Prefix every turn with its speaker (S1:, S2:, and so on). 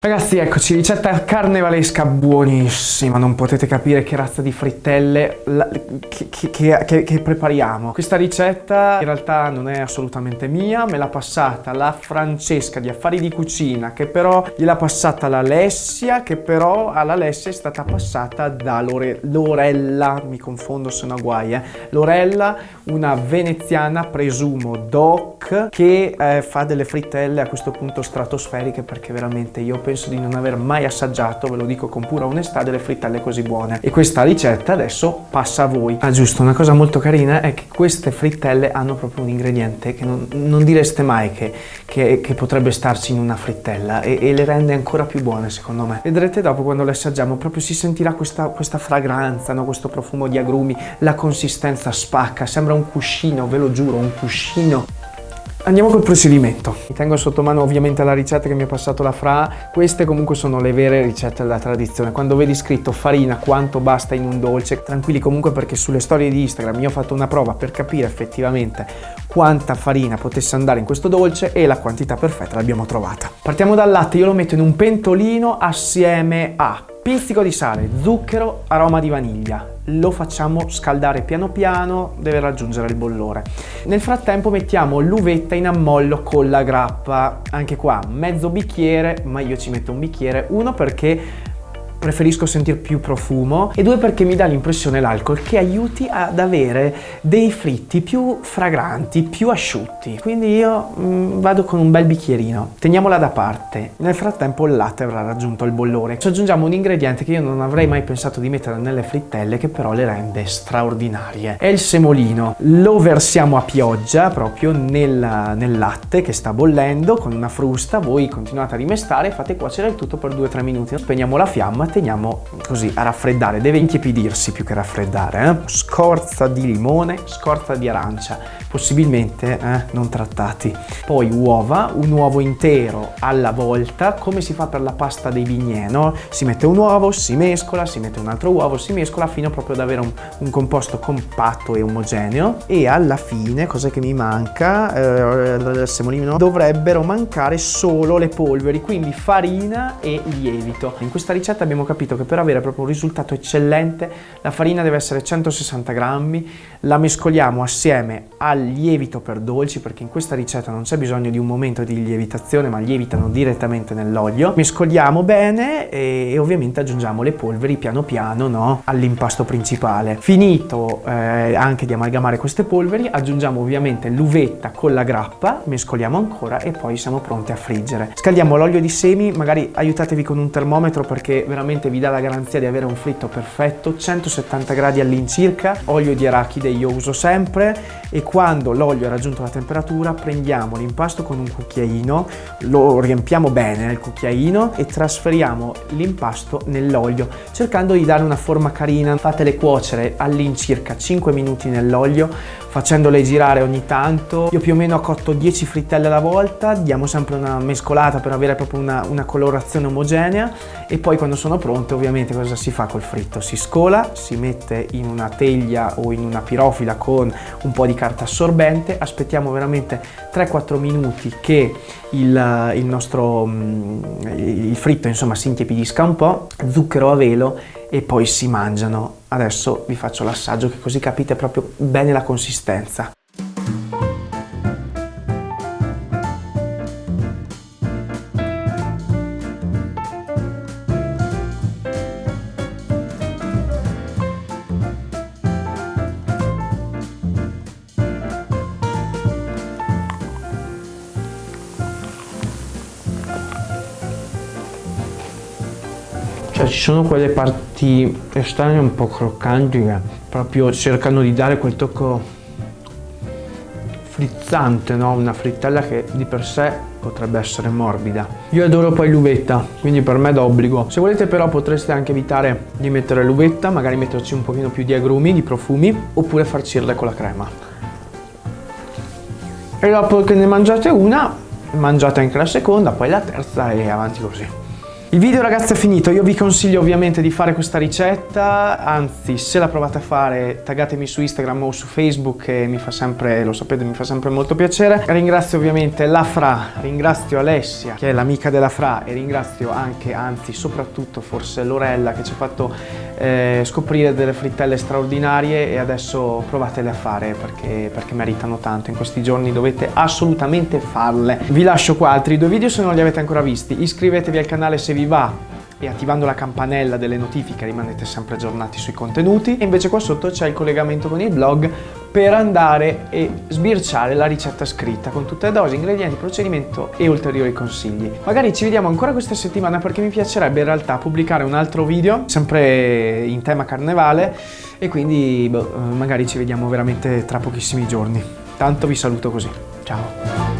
S1: Ragazzi eccoci, ricetta carnevalesca buonissima, non potete capire che razza di frittelle la, che, che, che, che, prepariamo. Questa ricetta in realtà non è assolutamente mia, me l'ha passata la Francesca di Affari di Cucina, che però gliel'ha passata l'Alessia, che però all'Alessia è stata passata da Lore, Lorella, mi confondo se no guai, eh. Lorella, una veneziana, presumo doc, che eh, fa delle frittelle a questo punto stratosferiche perché veramente io penso di non aver mai assaggiato, ve lo dico con pura onestà, delle frittelle così buone. E questa ricetta adesso passa a voi. Ah giusto, una cosa molto carina è che queste frittelle hanno proprio un ingrediente che non, non direste mai che, che, che, potrebbe starci in una frittella e, e, le rende ancora più buone secondo me. Vedrete dopo quando le assaggiamo proprio si sentirà questa, questa fragranza, no? questo profumo di agrumi, la consistenza spacca, sembra un cuscino, ve lo giuro, un cuscino Andiamo col procedimento. Mi tengo sotto mano ovviamente la ricetta che mi ha passato la Fra. Queste comunque sono le vere ricette della tradizione. Quando vedi scritto farina, quanto basta in un dolce, tranquilli comunque perché sulle storie di Instagram io ho fatto una prova per capire effettivamente quanta farina potesse andare in questo dolce e la quantità perfetta l'abbiamo trovata. Partiamo dal latte, io lo metto in un pentolino assieme a pizzico di sale, zucchero, aroma di vaniglia, lo facciamo scaldare piano piano, deve raggiungere il bollore. Nel frattempo mettiamo l'uvetta in ammollo con la grappa, anche qua mezzo bicchiere, ma io ci metto un bicchiere, uno perché preferisco sentire più profumo e due perché mi dà l'impressione l'alcol che aiuti ad avere dei fritti più fragranti, più asciutti. Quindi io mh, mm, vado con un bel bicchierino, teniamola da parte. Nel frattempo il latte avrà raggiunto il bollore. Ci aggiungiamo un ingrediente che io non avrei mai pensato di mettere nelle frittelle che però le rende straordinarie. È il semolino. Lo versiamo a pioggia proprio nel, nel latte che sta bollendo con una frusta. Voi continuate a rimestare e fate cuocere il tutto per 2-3 minuti. Spegniamo la fiamma teniamo così a raffreddare, deve intiepidirsi più che raffreddare. Eh? Scorza di limone, scorza di arancia, possibilmente eh, non trattati. Poi uova, un uovo intero alla volta, come si fa per la pasta dei bignè, no? Si mette un uovo, si mescola, si mette un altro uovo, si mescola fino proprio ad avere un, un composto compatto e omogeneo. E alla fine, cosa che mi manca, eh, semolino, dovrebbero mancare solo le polveri, quindi farina e lievito. In questa ricetta abbiamo abbiamo capito che per avere proprio un risultato eccellente la farina deve essere 160 grammi, la mescoliamo assieme al lievito per dolci perché in questa ricetta non c'è bisogno di un momento di lievitazione ma lievitano direttamente nell'olio. Mescoliamo bene e, e, ovviamente aggiungiamo le polveri piano piano no? all'impasto principale. Finito eh, anche di amalgamare queste polveri aggiungiamo ovviamente l'uvetta con la grappa, mescoliamo ancora e poi siamo pronti a friggere. Scaldiamo l'olio di semi, magari aiutatevi con un termometro perché veramente veramente vi dà la garanzia di avere un fritto perfetto, 170 gradi all'incirca, olio di arachide io uso sempre e quando l'olio ha raggiunto la temperatura prendiamo l'impasto con un cucchiaino, lo riempiamo bene nel cucchiaino e trasferiamo l'impasto nell'olio cercando di dare una forma carina, fatele cuocere all'incirca 5 minuti nell'olio facendole girare ogni tanto. Io più o meno ho cotto 10 frittelle alla volta, diamo sempre una mescolata per avere proprio una, una colorazione omogenea e poi quando sono pronte ovviamente cosa si fa col fritto? Si scola, si mette in una teglia o in una pirofila con un po' di carta assorbente, aspettiamo veramente 3-4 minuti che il, il nostro mm, il fritto insomma si intiepidisca un po', zucchero a velo e poi si mangiano. Adesso vi faccio l'assaggio che così capite proprio bene la consistenza. Cioè ci sono quelle parti esterne un po' croccanti che proprio cercano di dare quel tocco frizzante, no? Una frittella che di per sé potrebbe essere morbida. Io adoro poi l'uvetta, quindi per me è d'obbligo. Se volete però potreste anche evitare di mettere l'uvetta, magari metterci un pochino più di agrumi, di profumi, oppure farcirle con la crema. E dopo che ne mangiate una, mangiate anche la seconda, poi la terza e avanti così. Il video ragazzi è finito, io vi consiglio ovviamente di fare questa ricetta, anzi se la provate a fare taggatemi su Instagram o su Facebook che mi fa sempre, lo sapete, mi fa sempre molto piacere. Ringrazio ovviamente la Fra, ringrazio Alessia che è l'amica della Fra e ringrazio anche, anzi soprattutto forse Lorella che ci ha fatto eh, scoprire delle frittelle straordinarie e adesso provatele a fare perché, perché meritano tanto, in questi giorni dovete assolutamente farle. Vi lascio qua altri due video se non li avete ancora visti, iscrivetevi al canale se vi vi va e attivando la campanella delle notifiche rimanete sempre aggiornati sui contenuti e invece qua sotto c'è il collegamento con il blog per andare e sbirciare la ricetta scritta con tutte le dosi, ingredienti, procedimento e ulteriori consigli. Magari ci vediamo ancora questa settimana perché mi piacerebbe in realtà pubblicare un altro video sempre in tema carnevale e quindi boh, magari ci vediamo veramente tra pochissimi giorni. Tanto vi saluto così. Ciao!